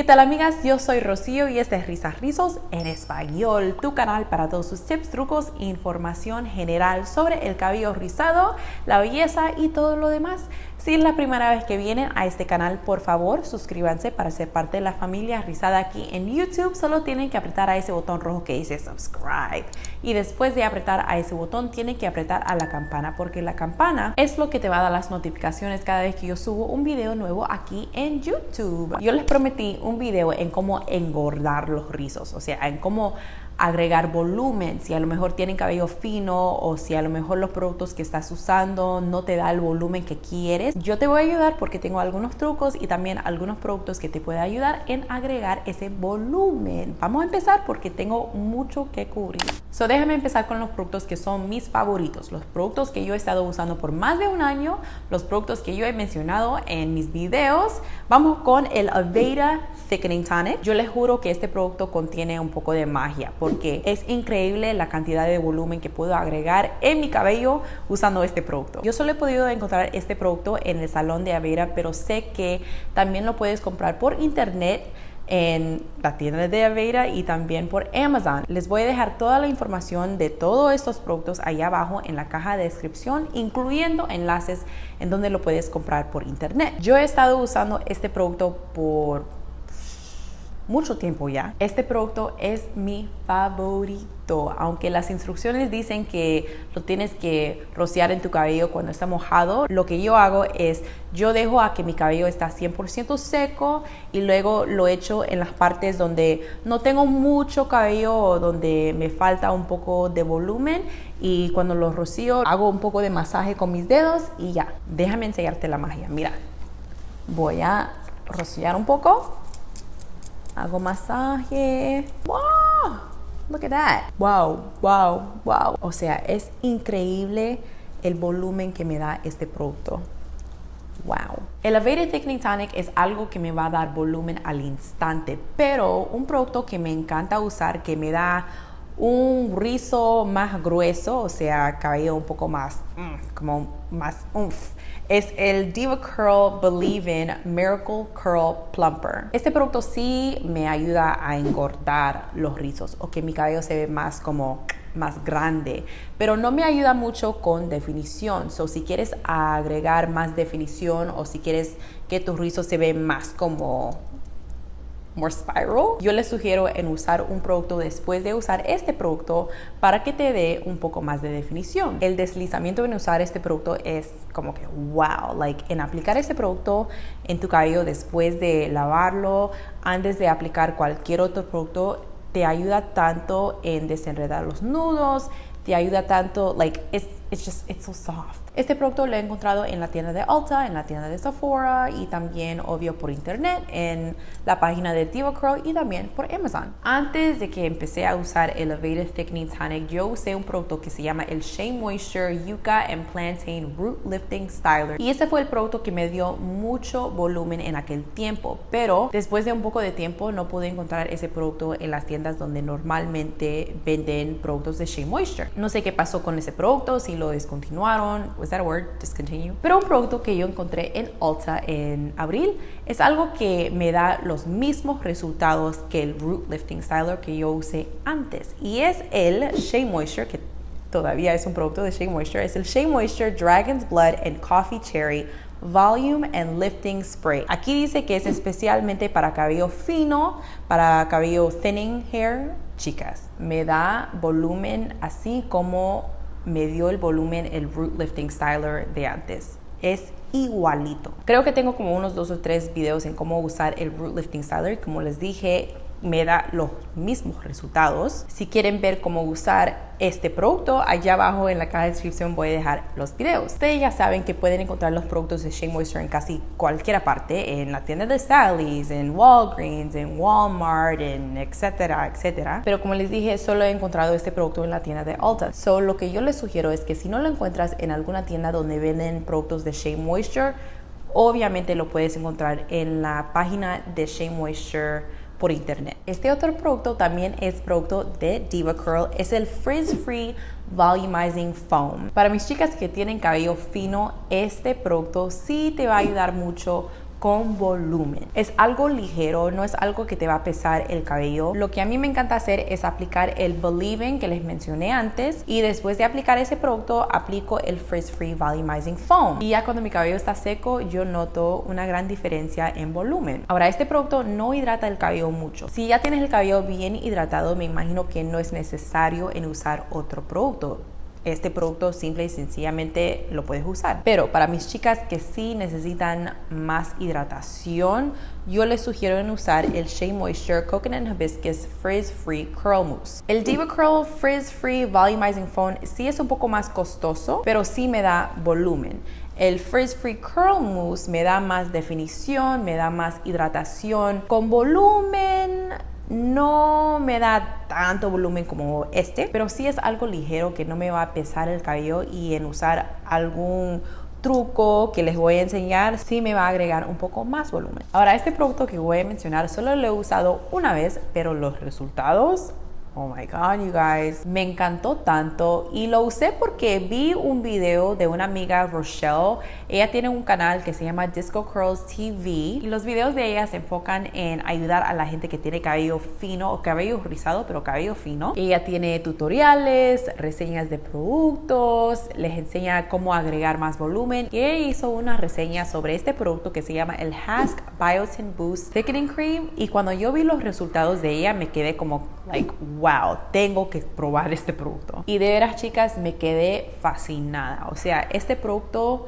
¿Qué tal amigas? Yo soy Rocío y este es Risas Rizos en español, tu canal para todos sus tips, trucos e información general sobre el cabello rizado, la belleza y todo lo demás. Si es la primera vez que vienen a este canal, por favor suscríbanse para ser parte de la familia rizada aquí en YouTube. Solo tienen que apretar a ese botón rojo que dice subscribe. Y después de apretar a ese botón, tienen que apretar a la campana porque la campana es lo que te va a dar las notificaciones cada vez que yo subo un video nuevo aquí en YouTube. Yo les prometí un video en cómo engordar los rizos, o sea, en cómo agregar volumen, si a lo mejor tienen cabello fino o si a lo mejor los productos que estás usando no te da el volumen que quieres, yo te voy a ayudar porque tengo algunos trucos y también algunos productos que te pueden ayudar en agregar ese volumen. Vamos a empezar porque tengo mucho que cubrir. So déjame empezar con los productos que son mis favoritos, los productos que yo he estado usando por más de un año, los productos que yo he mencionado en mis videos. Vamos con el Aveda Thickening Tonic. Yo les juro que este producto contiene un poco de magia porque es increíble la cantidad de volumen que puedo agregar en mi cabello usando este producto. Yo solo he podido encontrar este producto en el salón de Avera, pero sé que también lo puedes comprar por internet en la tienda de Avera y también por Amazon. Les voy a dejar toda la información de todos estos productos allá abajo en la caja de descripción, incluyendo enlaces en donde lo puedes comprar por internet. Yo he estado usando este producto por mucho tiempo ya. Este producto es mi favorito, aunque las instrucciones dicen que lo tienes que rociar en tu cabello cuando está mojado, lo que yo hago es yo dejo a que mi cabello está 100% seco y luego lo echo en las partes donde no tengo mucho cabello o donde me falta un poco de volumen y cuando lo rocío hago un poco de masaje con mis dedos y ya, déjame enseñarte la magia. Mira, voy a rociar un poco hago masaje. ¡Wow! Look at that. Wow, wow, wow. O sea, es increíble el volumen que me da este producto. Wow. El Elevated Thickening Tonic es algo que me va a dar volumen al instante, pero un producto que me encanta usar, que me da un rizo más grueso, o sea, cabello un poco más, mm, como más es el Diva Curl Believe in Miracle Curl Plumper. Este producto sí me ayuda a engordar los rizos o que mi cabello se ve más como más grande, pero no me ayuda mucho con definición. So, si quieres agregar más definición o si quieres que tus rizos se vean más como more spiral, yo les sugiero en usar un producto después de usar este producto para que te dé un poco más de definición. El deslizamiento en usar este producto es como que wow, like en aplicar este producto en tu cabello después de lavarlo, antes de aplicar cualquier otro producto, te ayuda tanto en desenredar los nudos, te ayuda tanto, like, it's, it's just, it's so soft. Este producto lo he encontrado en la tienda de Ulta, en la tienda de Sephora y también, obvio, por internet, en la página de Diva y también por Amazon. Antes de que empecé a usar Elevated Thickening Tonic, yo usé un producto que se llama el Shea Moisture Yucca and Plantain Root Lifting Styler. Y ese fue el producto que me dio mucho volumen en aquel tiempo, pero después de un poco de tiempo no pude encontrar ese producto en las tiendas donde normalmente venden productos de Shea Moisture. No sé qué pasó con ese producto, si lo descontinuaron, was that a word? Discontinue. Pero un producto que yo encontré en Ulta en abril es algo que me da los mismos resultados que el Root Lifting Styler que yo usé antes. Y es el Shea Moisture, que todavía es un producto de Shea Moisture. Es el Shea Moisture Dragon's Blood and Coffee Cherry Volume and Lifting Spray. Aquí dice que es especialmente para cabello fino, para cabello thinning hair. Chicas, me da volumen así como me dio el volumen el Root Lifting Styler de antes. Es igualito. Creo que tengo como unos dos o tres videos en cómo usar el Root Lifting Styler. Como les dije, me da los mismos resultados. Si quieren ver cómo usar este producto, allá abajo en la caja de descripción voy a dejar los videos. Ustedes ya saben que pueden encontrar los productos de Shea Moisture en casi cualquier parte, en la tienda de Sally's, en Walgreens, en Walmart, en etcétera, etcétera. Pero como les dije, solo he encontrado este producto en la tienda de Ulta. So, lo que yo les sugiero es que si no lo encuentras en alguna tienda donde venden productos de Shea Moisture, obviamente lo puedes encontrar en la página de Shea Moisture por internet. Este otro producto también es producto de Diva Curl, es el Frizz Free Volumizing Foam. Para mis chicas que tienen cabello fino, este producto sí te va a ayudar mucho con volumen. Es algo ligero, no es algo que te va a pesar el cabello. Lo que a mí me encanta hacer es aplicar el Believing que les mencioné antes y después de aplicar ese producto aplico el Frizz Free Volumizing Foam. Y ya cuando mi cabello está seco yo noto una gran diferencia en volumen. Ahora este producto no hidrata el cabello mucho. Si ya tienes el cabello bien hidratado me imagino que no es necesario en usar otro producto este producto simple y sencillamente lo puedes usar. Pero para mis chicas que sí necesitan más hidratación, yo les sugiero usar el Shea Moisture Coconut Hibiscus Frizz Free Curl Mousse. El Diva Curl Frizz Free Volumizing Foam sí es un poco más costoso, pero sí me da volumen. El Frizz Free Curl Mousse me da más definición, me da más hidratación. Con volumen no me da tanto volumen como este, pero sí es algo ligero que no me va a pesar el cabello y en usar algún truco que les voy a enseñar sí me va a agregar un poco más volumen. Ahora este producto que voy a mencionar solo lo he usado una vez, pero los resultados Oh my god, you guys. Me encantó tanto y lo usé porque vi un video de una amiga Rochelle. Ella tiene un canal que se llama Disco Curls TV y los videos de ella se enfocan en ayudar a la gente que tiene cabello fino o cabello rizado, pero cabello fino. Ella tiene tutoriales, reseñas de productos, les enseña cómo agregar más volumen y ella hizo una reseña sobre este producto que se llama el Hask Biotin Boost Thickening Cream y cuando yo vi los resultados de ella me quedé como like wow, tengo que probar este producto. Y de veras, chicas, me quedé fascinada. O sea, este producto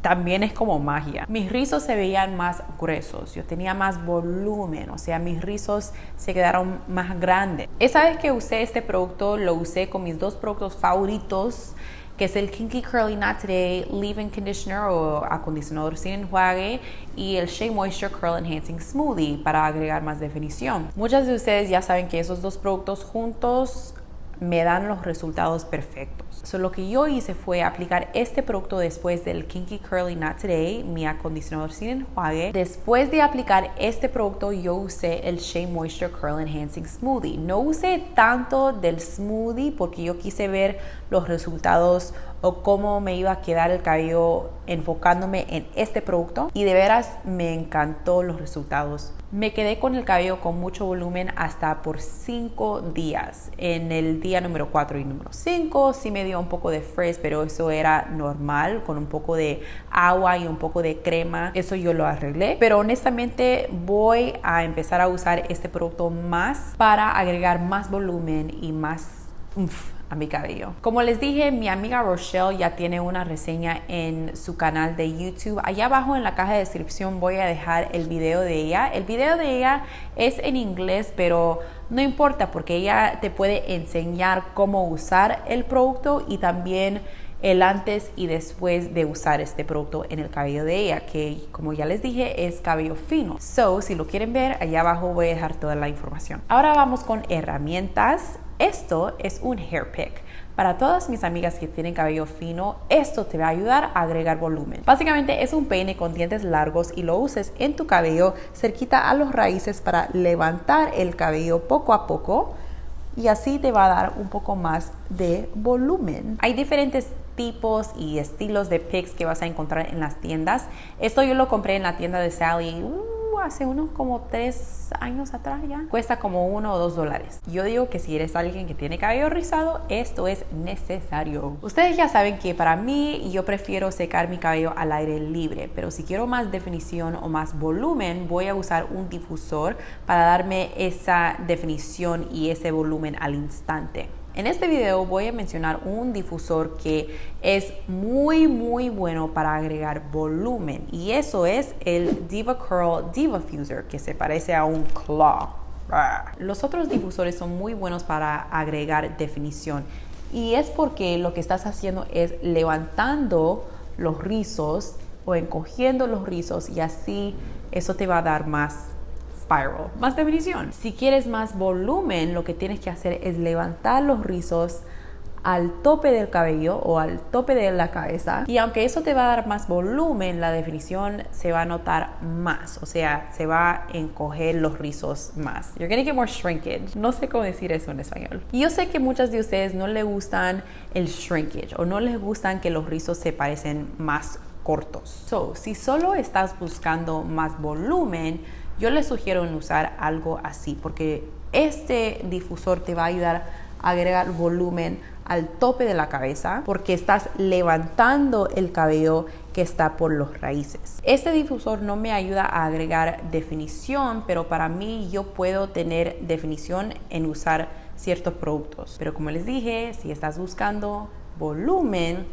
también es como magia. Mis rizos se veían más gruesos, yo tenía más volumen, o sea, mis rizos se quedaron más grandes. Esa vez que usé este producto, lo usé con mis dos productos favoritos que es el Kinky Curly Knot Today Leave-In Conditioner o acondicionador sin enjuague y el Shea Moisture Curl Enhancing Smoothie para agregar más definición. Muchas de ustedes ya saben que esos dos productos juntos me dan los resultados perfectos. So, lo que yo hice fue aplicar este producto después del Kinky Curly Not Today, mi acondicionador sin enjuague. Después de aplicar este producto, yo usé el Shea Moisture Curl Enhancing Smoothie. No usé tanto del smoothie porque yo quise ver los resultados o cómo me iba a quedar el cabello enfocándome en este producto y de veras me encantó los resultados. Me quedé con el cabello con mucho volumen hasta por 5 días. En el día número 4 y número 5 sí me dio un poco de frizz, pero eso era normal con un poco de agua y un poco de crema. Eso yo lo arreglé. Pero honestamente voy a empezar a usar este producto más para agregar más volumen y más a mi cabello. Como les dije, mi amiga Rochelle ya tiene una reseña en su canal de YouTube. Allá abajo en la caja de descripción voy a dejar el video de ella. El video de ella es en inglés, pero no importa porque ella te puede enseñar cómo usar el producto y también el antes y después de usar este producto en el cabello de ella, que como ya les dije es cabello fino. So, si lo quieren ver, allá abajo voy a dejar toda la información. Ahora vamos con herramientas esto es un hair pick. Para todas mis amigas que tienen cabello fino, esto te va a ayudar a agregar volumen. Básicamente es un peine con dientes largos y lo uses en tu cabello cerquita a los raíces para levantar el cabello poco a poco y así te va a dar un poco más de volumen. Hay diferentes tipos y estilos de picks que vas a encontrar en las tiendas. Esto yo lo compré en la tienda de Sally. Uh, hace unos como tres años atrás ya. Cuesta como uno o dos dólares. Yo digo que si eres alguien que tiene cabello rizado, esto es necesario. Ustedes ya saben que para mí yo prefiero secar mi cabello al aire libre, pero si quiero más definición o más volumen, voy a usar un difusor para darme esa definición y ese volumen al instante. En este video voy a mencionar un difusor que es muy muy bueno para agregar volumen y eso es el Diva Curl Diva Fuser que se parece a un claw. Los otros difusores son muy buenos para agregar definición y es porque lo que estás haciendo es levantando los rizos o encogiendo los rizos y así eso te va a dar más spiral, más definición. Si quieres más volumen, lo que tienes que hacer es levantar los rizos al tope del cabello o al tope de la cabeza. Y aunque eso te va a dar más volumen la definición se va a notar más. O sea se va a encoger los rizos más. You're gonna get more shrinkage. No sé cómo decir eso en español. Y yo sé que muchas de ustedes no les gustan el shrinkage o no les gustan que los rizos se parecen más cortos. So, si solo estás buscando más volumen, yo les sugiero usar algo así porque este difusor te va a ayudar a agregar volumen al tope de la cabeza porque estás levantando el cabello que está por los raíces. Este difusor no me ayuda a agregar definición, pero para mí yo puedo tener definición en usar ciertos productos. Pero como les dije, si estás buscando volumen,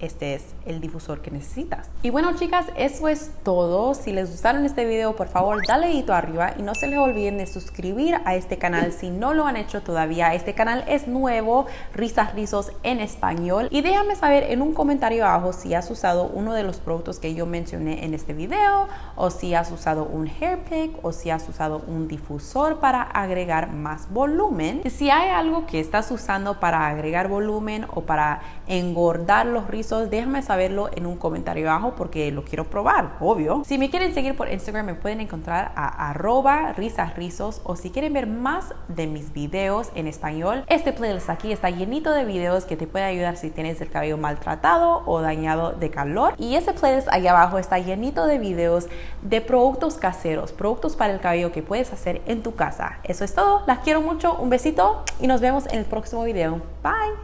este es el difusor que necesitas. Y bueno chicas, eso es todo. Si les gustaron este video, por favor dale dedito arriba y no se les olviden de suscribir a este canal si no lo han hecho todavía. Este canal es nuevo, Risas Rizos en español. Y déjame saber en un comentario abajo si has usado uno de los productos que yo mencioné en este video o si has usado un hair pick o si has usado un difusor para agregar más volumen. Si hay algo que estás usando para agregar volumen o para engordar los rizos déjame saberlo en un comentario abajo porque lo quiero probar, obvio. Si me quieren seguir por Instagram me pueden encontrar a arroba risasrizos o si quieren ver más de mis videos en español, este playlist aquí está llenito de videos que te puede ayudar si tienes el cabello maltratado o dañado de calor. Y ese playlist ahí abajo está llenito de videos de productos caseros, productos para el cabello que puedes hacer en tu casa. Eso es todo, las quiero mucho, un besito y nos vemos en el próximo video. Bye.